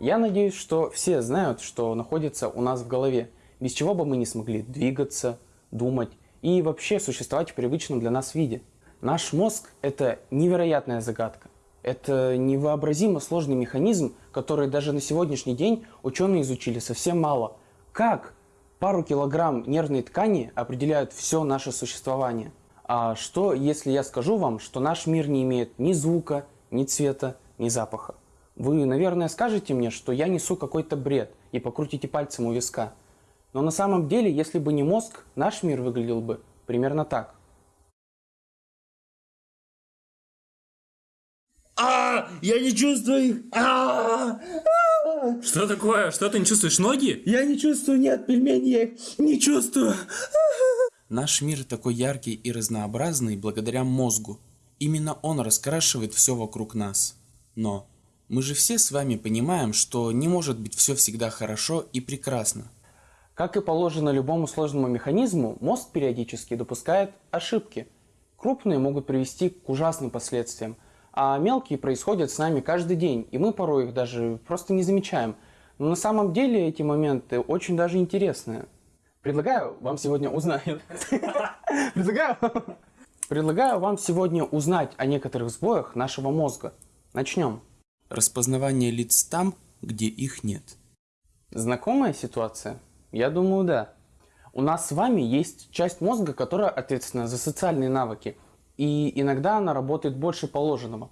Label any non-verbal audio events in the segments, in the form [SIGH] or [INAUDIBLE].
Я надеюсь, что все знают, что находится у нас в голове, без чего бы мы не смогли двигаться, думать и вообще существовать в привычном для нас виде. Наш мозг – это невероятная загадка. Это невообразимо сложный механизм, который даже на сегодняшний день ученые изучили совсем мало. Как пару килограмм нервной ткани определяют все наше существование? А что, если я скажу вам, что наш мир не имеет ни звука, ни цвета, ни запаха? Вы, наверное, скажете мне, что я несу какой-то бред и покрутите пальцем у виска. Но на самом деле, если бы не мозг, наш мир выглядел бы примерно так. А, я не чувствую их. А, а. Что такое? Что ты не чувствуешь ноги? Я не чувствую, нет, пельмени, я их не чувствую. Наш мир такой яркий и разнообразный благодаря мозгу. Именно он раскрашивает все вокруг нас. Но мы же все с вами понимаем, что не может быть все всегда хорошо и прекрасно. Как и положено любому сложному механизму, мозг периодически допускает ошибки. Крупные могут привести к ужасным последствиям – а мелкие происходят с нами каждый день, и мы порой их даже просто не замечаем. Но на самом деле эти моменты очень даже интересные. Предлагаю вам сегодня узнать... [LAUGHS] Предлагаю... [LAUGHS] Предлагаю вам сегодня узнать о некоторых сбоях нашего мозга. Начнем. Распознавание лиц там, где их нет. Знакомая ситуация? Я думаю, да. У нас с вами есть часть мозга, которая ответственна за социальные навыки – и иногда она работает больше положенного.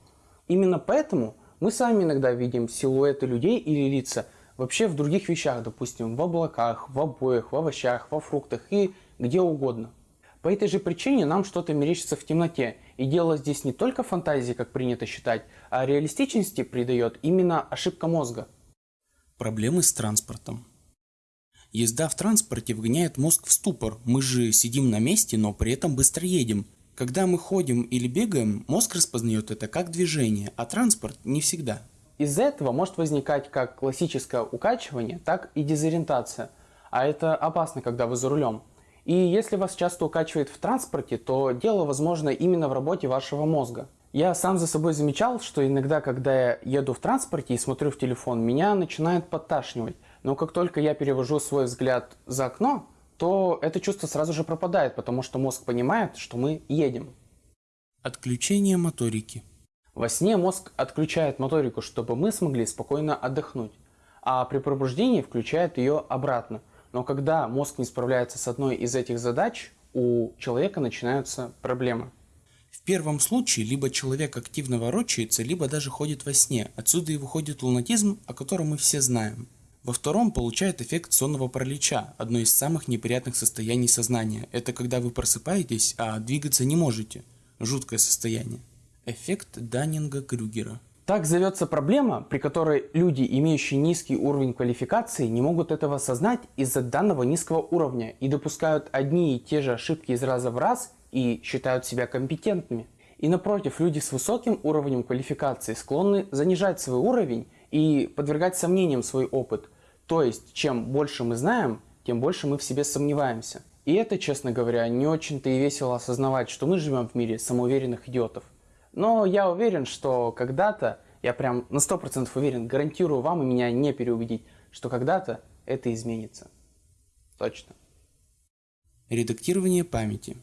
Именно поэтому мы сами иногда видим силуэты людей или лица вообще в других вещах, допустим, в облаках, в обоях, в овощах, во фруктах и где угодно. По этой же причине нам что-то мерещится в темноте, и дело здесь не только фантазии, как принято считать, а реалистичности придает именно ошибка мозга. Проблемы с транспортом. Езда в транспорте вгоняет мозг в ступор. Мы же сидим на месте, но при этом быстро едем. Когда мы ходим или бегаем, мозг распознает это как движение, а транспорт не всегда. Из-за этого может возникать как классическое укачивание, так и дезориентация. А это опасно, когда вы за рулем. И если вас часто укачивает в транспорте, то дело возможно именно в работе вашего мозга. Я сам за собой замечал, что иногда, когда я еду в транспорте и смотрю в телефон, меня начинает подташнивать. Но как только я перевожу свой взгляд за окно, то это чувство сразу же пропадает, потому что мозг понимает, что мы едем. Отключение моторики. Во сне мозг отключает моторику, чтобы мы смогли спокойно отдохнуть, а при пробуждении включает ее обратно. Но когда мозг не справляется с одной из этих задач, у человека начинаются проблемы. В первом случае либо человек активно ворочается, либо даже ходит во сне. Отсюда и выходит лунатизм, о котором мы все знаем. Во втором получает эффект сонного паралича, одно из самых неприятных состояний сознания. Это когда вы просыпаетесь, а двигаться не можете. Жуткое состояние. Эффект Даннинга-Крюгера. Так зовется проблема, при которой люди, имеющие низкий уровень квалификации, не могут этого осознать из-за данного низкого уровня и допускают одни и те же ошибки из раза в раз и считают себя компетентными. И напротив, люди с высоким уровнем квалификации склонны занижать свой уровень и подвергать сомнениям свой опыт – то есть, чем больше мы знаем, тем больше мы в себе сомневаемся. И это, честно говоря, не очень-то и весело осознавать, что мы живем в мире самоуверенных идиотов. Но я уверен, что когда-то, я прям на 100% уверен, гарантирую вам и меня не переубедить, что когда-то это изменится. Точно. Редактирование памяти.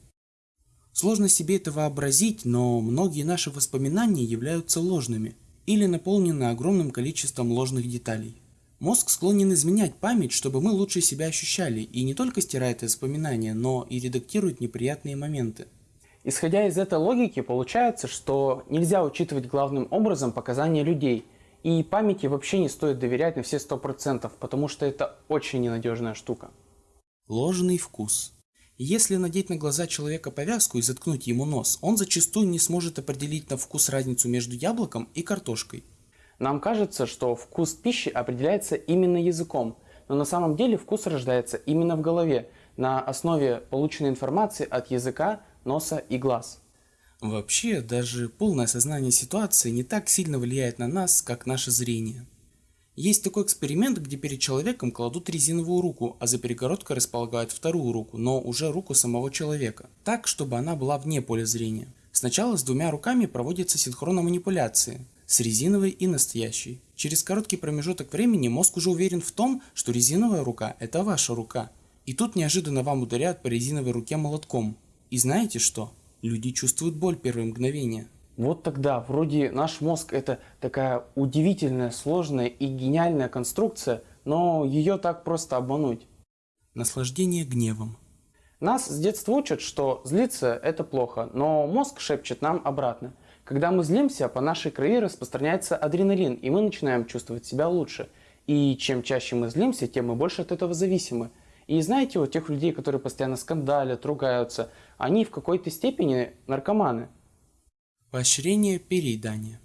Сложно себе это вообразить, но многие наши воспоминания являются ложными или наполнены огромным количеством ложных деталей. Мозг склонен изменять память, чтобы мы лучше себя ощущали, и не только стирает воспоминания, но и редактирует неприятные моменты. Исходя из этой логики, получается, что нельзя учитывать главным образом показания людей, и памяти вообще не стоит доверять на все 100%, потому что это очень ненадежная штука. Ложный вкус. Если надеть на глаза человека повязку и заткнуть ему нос, он зачастую не сможет определить на вкус разницу между яблоком и картошкой. Нам кажется, что вкус пищи определяется именно языком, но на самом деле вкус рождается именно в голове, на основе полученной информации от языка, носа и глаз. Вообще, даже полное осознание ситуации не так сильно влияет на нас, как наше зрение. Есть такой эксперимент, где перед человеком кладут резиновую руку, а за перегородкой располагают вторую руку, но уже руку самого человека, так, чтобы она была вне поля зрения. Сначала с двумя руками проводятся синхронно манипуляции, с резиновой и настоящей. Через короткий промежуток времени мозг уже уверен в том, что резиновая рука – это ваша рука. И тут неожиданно вам ударяют по резиновой руке молотком. И знаете что? Люди чувствуют боль первые мгновения. Вот тогда вроде наш мозг это такая удивительная, сложная и гениальная конструкция, но ее так просто обмануть. Наслаждение гневом. Нас с детства учат, что злиться это плохо, но мозг шепчет нам обратно. Когда мы злимся, по нашей крови распространяется адреналин, и мы начинаем чувствовать себя лучше. И чем чаще мы злимся, тем мы больше от этого зависимы. И знаете, вот тех людей, которые постоянно скандалят, ругаются, они в какой-то степени наркоманы. Поощрение переедания.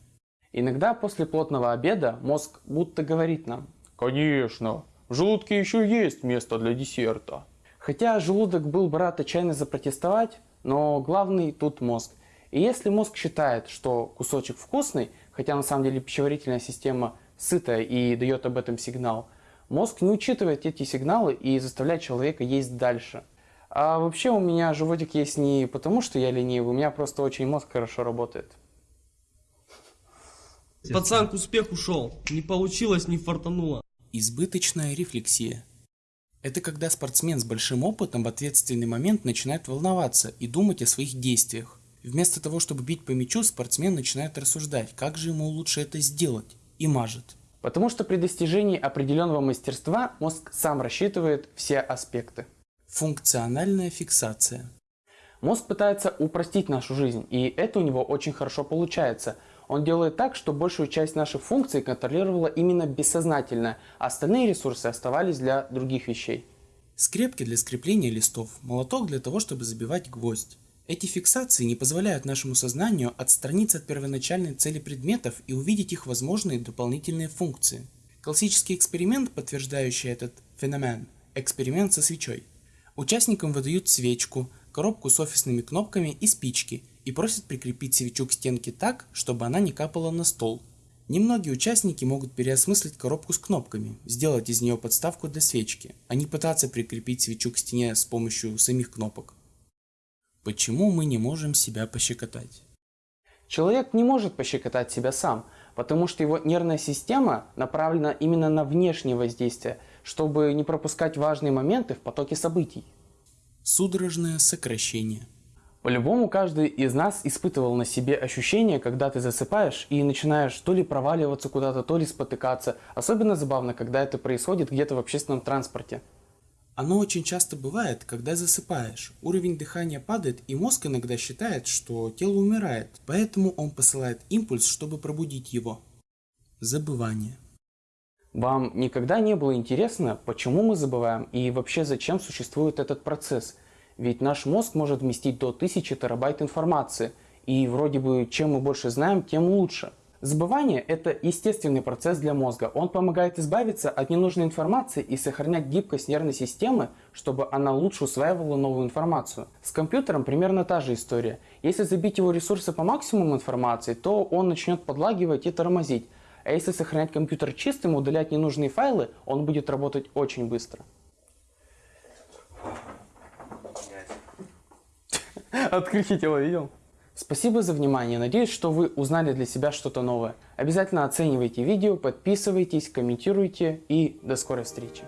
Иногда после плотного обеда мозг будто говорит нам «Конечно, в желудке еще есть место для десерта». Хотя желудок был бы рад отчаянно запротестовать, но главный тут мозг. И если мозг считает, что кусочек вкусный, хотя на самом деле пищеварительная система сытая и дает об этом сигнал, мозг не учитывает эти сигналы и заставляет человека есть дальше. А вообще у меня животик есть не потому, что я ленивый, у меня просто очень мозг хорошо работает. Пацан к успеху шел. Не получилось, не фартануло. Избыточная рефлексия. Это когда спортсмен с большим опытом в ответственный момент начинает волноваться и думать о своих действиях. Вместо того, чтобы бить по мячу, спортсмен начинает рассуждать, как же ему лучше это сделать, и мажет. Потому что при достижении определенного мастерства мозг сам рассчитывает все аспекты. Функциональная фиксация. Мозг пытается упростить нашу жизнь, и это у него очень хорошо получается. Он делает так, что большую часть наших функций контролировала именно бессознательно, а остальные ресурсы оставались для других вещей. Скрепки для скрепления листов, молоток для того, чтобы забивать гвоздь. Эти фиксации не позволяют нашему сознанию отстраниться от первоначальной цели предметов и увидеть их возможные дополнительные функции. Классический эксперимент, подтверждающий этот феномен – эксперимент со свечой. Участникам выдают свечку, коробку с офисными кнопками и спички и просят прикрепить свечу к стенке так, чтобы она не капала на стол. Немногие участники могут переосмыслить коробку с кнопками, сделать из нее подставку для свечки, а не пытаться прикрепить свечу к стене с помощью самих кнопок. Почему мы не можем себя пощекотать? Человек не может пощекотать себя сам, потому что его нервная система направлена именно на внешнее воздействие, чтобы не пропускать важные моменты в потоке событий. Судорожное сокращение. По-любому каждый из нас испытывал на себе ощущение, когда ты засыпаешь и начинаешь то ли проваливаться куда-то, то ли спотыкаться. Особенно забавно, когда это происходит где-то в общественном транспорте. Оно очень часто бывает, когда засыпаешь. Уровень дыхания падает, и мозг иногда считает, что тело умирает, поэтому он посылает импульс, чтобы пробудить его. Забывание. Вам никогда не было интересно, почему мы забываем и вообще зачем существует этот процесс? Ведь наш мозг может вместить до 1000 терабайт информации, и вроде бы чем мы больше знаем, тем лучше. Забывание – это естественный процесс для мозга. Он помогает избавиться от ненужной информации и сохранять гибкость нервной системы, чтобы она лучше усваивала новую информацию. С компьютером примерно та же история. Если забить его ресурсы по максимуму информации, то он начнет подлагивать и тормозить. А если сохранять компьютер чистым, удалять ненужные файлы, он будет работать очень быстро. [LAUGHS] Открытие тело видел? Спасибо за внимание. Надеюсь, что вы узнали для себя что-то новое. Обязательно оценивайте видео, подписывайтесь, комментируйте и до скорой встречи.